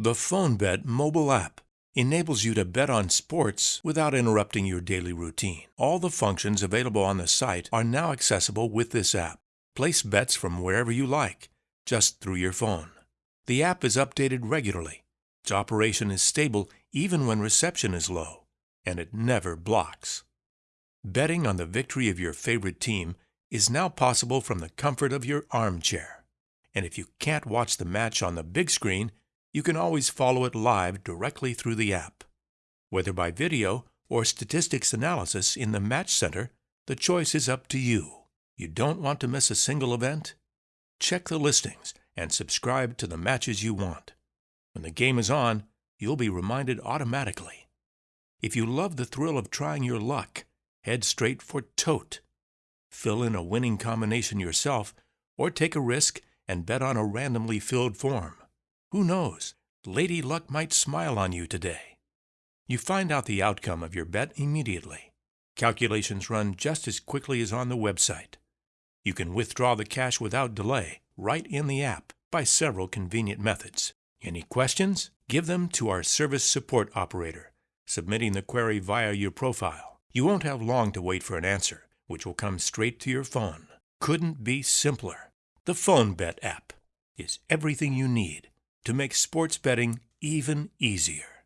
The Fonbet mobile app enables you to bet on sports without interrupting your daily routine. All the functions available on the site are now accessible with this app. Place bets from wherever you like, just through your phone. The app is updated regularly. Its operation is stable even when reception is low, and it never blocks. Betting on the victory of your favorite team is now possible from the comfort of your armchair. And if you can't watch the match on the big screen, you can always follow it live directly through the app. Whether by video or statistics analysis in the Match Center, the choice is up to you. You don't want to miss a single event? Check the listings and subscribe to the matches you want. When the game is on, you'll be reminded automatically. If you love the thrill of trying your luck, head straight for Tote. Fill in a winning combination yourself or take a risk and bet on a randomly filled form. Who knows? Lady Luck might smile on you today. You find out the outcome of your bet immediately. Calculations run just as quickly as on the website. You can withdraw the cash without delay right in the app by several convenient methods. Any questions? Give them to our service support operator, submitting the query via your profile. You won't have long to wait for an answer, which will come straight to your phone. Couldn't be simpler. The Fonbet app is everything you need to make sports betting even easier.